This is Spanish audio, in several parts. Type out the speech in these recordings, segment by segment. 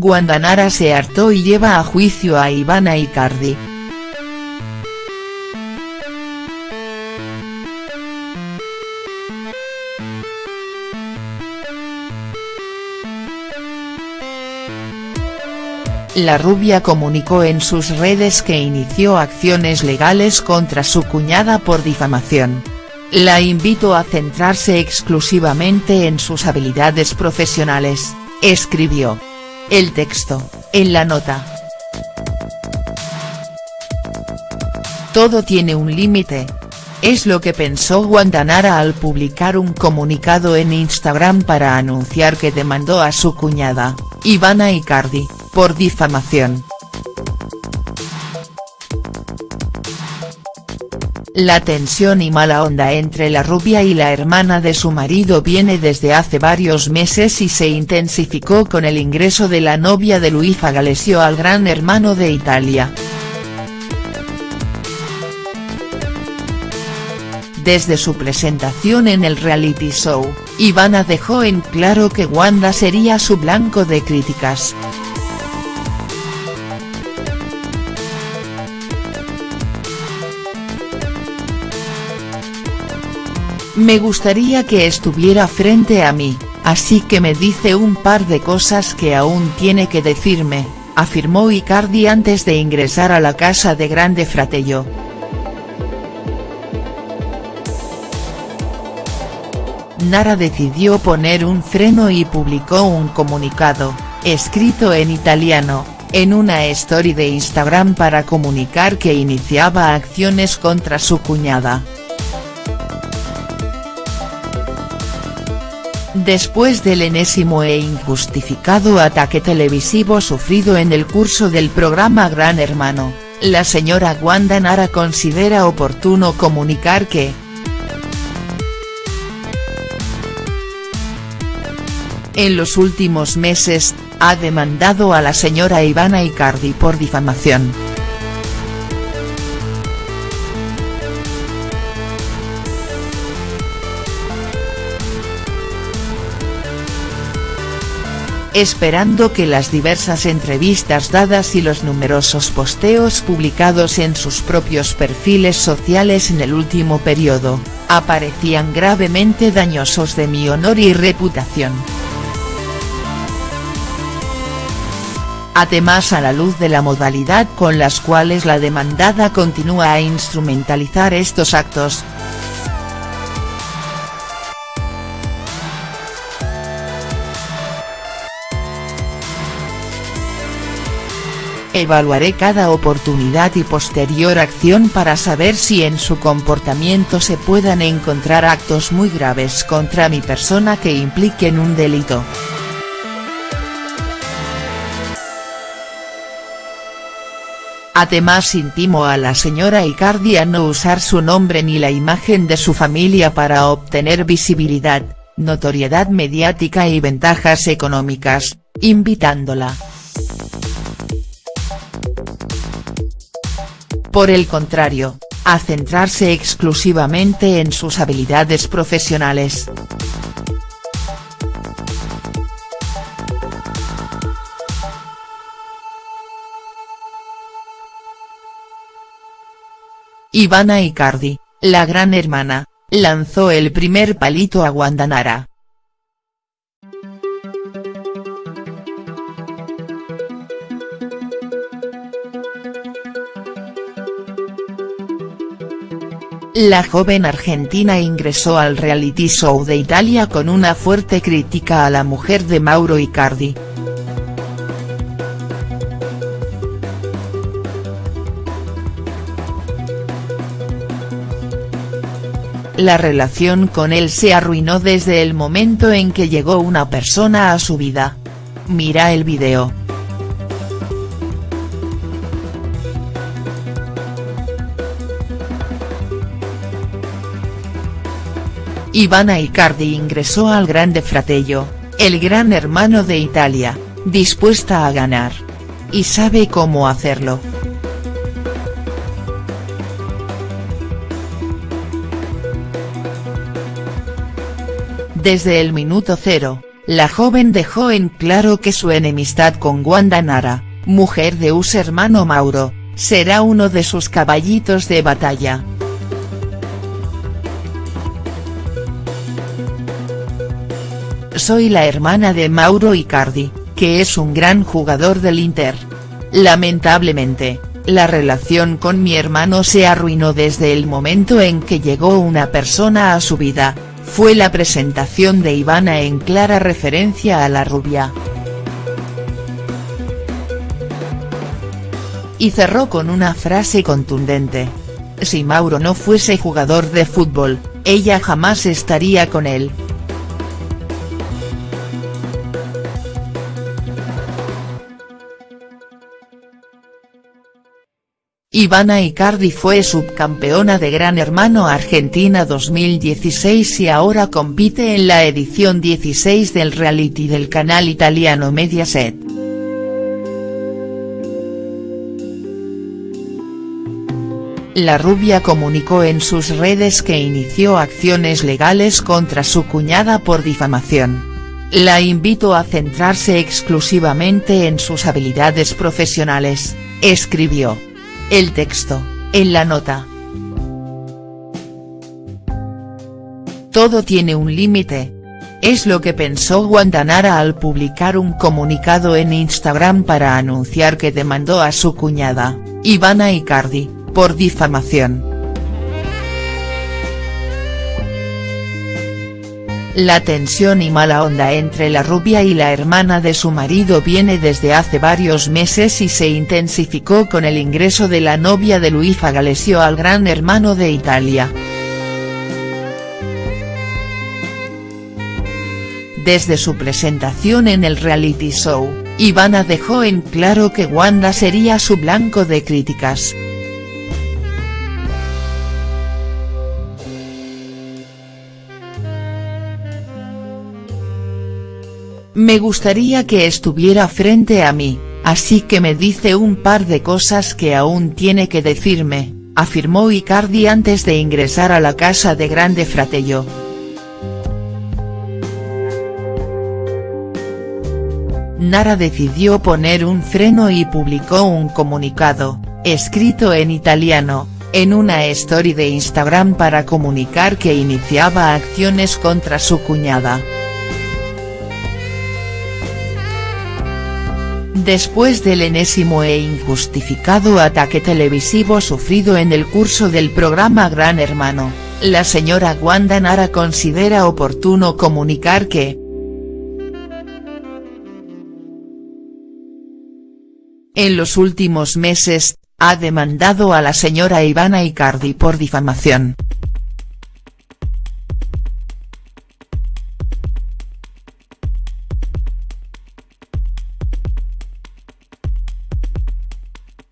Guandanara se hartó y lleva a juicio a Ivana Icardi. La rubia comunicó en sus redes que inició acciones legales contra su cuñada por difamación. La invito a centrarse exclusivamente en sus habilidades profesionales, escribió. El texto, en la nota. Todo tiene un límite. Es lo que pensó Guantanara al publicar un comunicado en Instagram para anunciar que demandó a su cuñada, Ivana Icardi, por difamación. La tensión y mala onda entre la rubia y la hermana de su marido viene desde hace varios meses y se intensificó con el ingreso de la novia de Luisa Galesio al Gran Hermano de Italia. Desde su presentación en el reality show, Ivana dejó en claro que Wanda sería su blanco de críticas. Me gustaría que estuviera frente a mí, así que me dice un par de cosas que aún tiene que decirme, afirmó Icardi antes de ingresar a la casa de Grande Fratello. Nara decidió poner un freno y publicó un comunicado, escrito en italiano, en una story de Instagram para comunicar que iniciaba acciones contra su cuñada. Después del enésimo e injustificado ataque televisivo sufrido en el curso del programa Gran Hermano, la señora Wanda Nara considera oportuno comunicar que, en los últimos meses, ha demandado a la señora Ivana Icardi por difamación. Esperando que las diversas entrevistas dadas y los numerosos posteos publicados en sus propios perfiles sociales en el último periodo, aparecían gravemente dañosos de mi honor y reputación. Además a la luz de la modalidad con las cuales la demandada continúa a instrumentalizar estos actos, Evaluaré cada oportunidad y posterior acción para saber si en su comportamiento se puedan encontrar actos muy graves contra mi persona que impliquen un delito. Además intimo a la señora Icardi a no usar su nombre ni la imagen de su familia para obtener visibilidad, notoriedad mediática y ventajas económicas, invitándola. Por el contrario, a centrarse exclusivamente en sus habilidades profesionales. Ivana Icardi, la gran hermana, lanzó el primer palito a Guandanara. La joven argentina ingresó al reality show de Italia con una fuerte crítica a la mujer de Mauro Icardi. La relación con él se arruinó desde el momento en que llegó una persona a su vida. Mira el video. Ivana Icardi ingresó al Grande Fratello, el gran hermano de Italia, dispuesta a ganar. Y sabe cómo hacerlo. Desde el minuto cero, la joven dejó en claro que su enemistad con Wanda Nara, mujer de su hermano Mauro, será uno de sus caballitos de batalla. Soy la hermana de Mauro Icardi, que es un gran jugador del Inter. Lamentablemente, la relación con mi hermano se arruinó desde el momento en que llegó una persona a su vida, fue la presentación de Ivana en clara referencia a la rubia. Y cerró con una frase contundente. Si Mauro no fuese jugador de fútbol, ella jamás estaría con él. Ivana Icardi fue subcampeona de Gran Hermano Argentina 2016 y ahora compite en la edición 16 del reality del canal italiano Mediaset. La rubia comunicó en sus redes que inició acciones legales contra su cuñada por difamación. La invito a centrarse exclusivamente en sus habilidades profesionales, escribió. El texto, en la nota. Todo tiene un límite. Es lo que pensó Guantanara al publicar un comunicado en Instagram para anunciar que demandó a su cuñada, Ivana Icardi, por difamación. La tensión y mala onda entre la rubia y la hermana de su marido viene desde hace varios meses y se intensificó con el ingreso de la novia de Luisa Galesio al Gran Hermano de Italia. Desde su presentación en el reality show, Ivana dejó en claro que Wanda sería su blanco de críticas. Me gustaría que estuviera frente a mí, así que me dice un par de cosas que aún tiene que decirme, afirmó Icardi antes de ingresar a la casa de Grande Fratello. Nara decidió poner un freno y publicó un comunicado, escrito en italiano, en una story de Instagram para comunicar que iniciaba acciones contra su cuñada. Después del enésimo e injustificado ataque televisivo sufrido en el curso del programa Gran Hermano, la señora Wanda Nara considera oportuno comunicar que, en los últimos meses, ha demandado a la señora Ivana Icardi por difamación.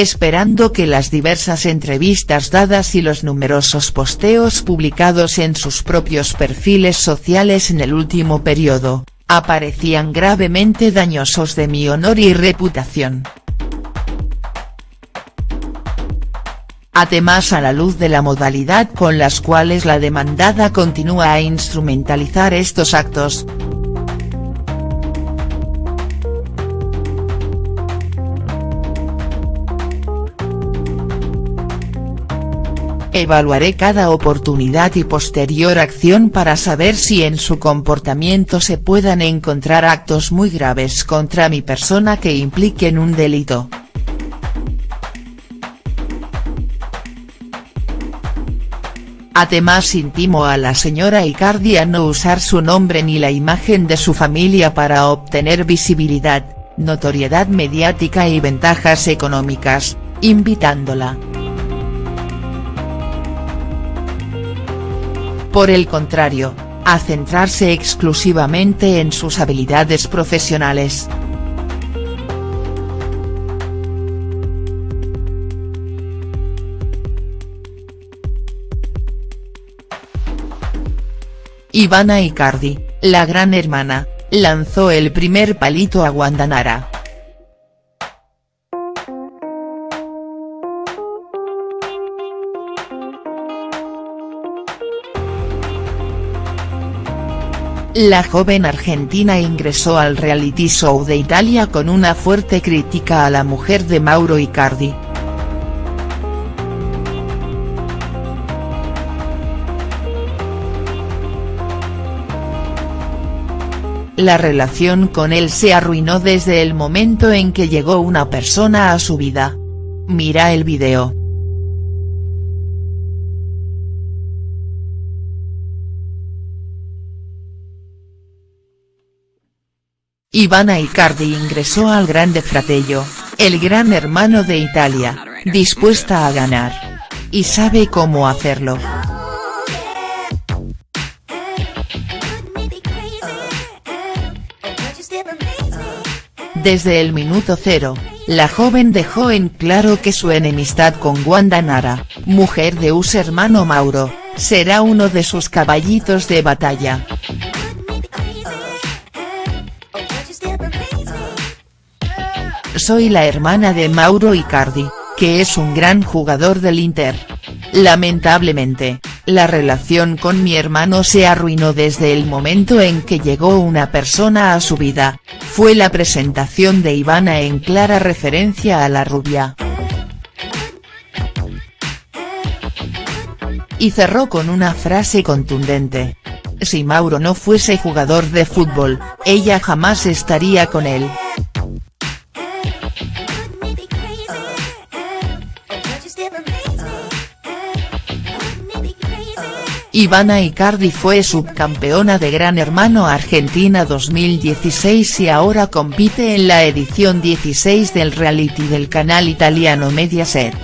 Esperando que las diversas entrevistas dadas y los numerosos posteos publicados en sus propios perfiles sociales en el último periodo, aparecían gravemente dañosos de mi honor y reputación. Además a la luz de la modalidad con las cuales la demandada continúa a instrumentalizar estos actos, Evaluaré cada oportunidad y posterior acción para saber si en su comportamiento se puedan encontrar actos muy graves contra mi persona que impliquen un delito. Además intimo a la señora Icardi a no usar su nombre ni la imagen de su familia para obtener visibilidad, notoriedad mediática y ventajas económicas, invitándola. Por el contrario, a centrarse exclusivamente en sus habilidades profesionales. Ivana Icardi, la gran hermana, lanzó el primer palito a Guandanara. La joven argentina ingresó al reality show de Italia con una fuerte crítica a la mujer de Mauro Icardi. La relación con él se arruinó desde el momento en que llegó una persona a su vida. Mira el video. Ivana Icardi ingresó al Grande Fratello, el gran hermano de Italia, dispuesta a ganar. Y sabe cómo hacerlo. Desde el minuto cero, la joven dejó en claro que su enemistad con Wanda Nara, mujer de su hermano Mauro, será uno de sus caballitos de batalla. Soy la hermana de Mauro Icardi, que es un gran jugador del Inter. Lamentablemente, la relación con mi hermano se arruinó desde el momento en que llegó una persona a su vida, fue la presentación de Ivana en clara referencia a la rubia. Y cerró con una frase contundente. Si Mauro no fuese jugador de fútbol, ella jamás estaría con él. Ivana Icardi fue subcampeona de Gran Hermano Argentina 2016 y ahora compite en la edición 16 del reality del canal italiano Mediaset.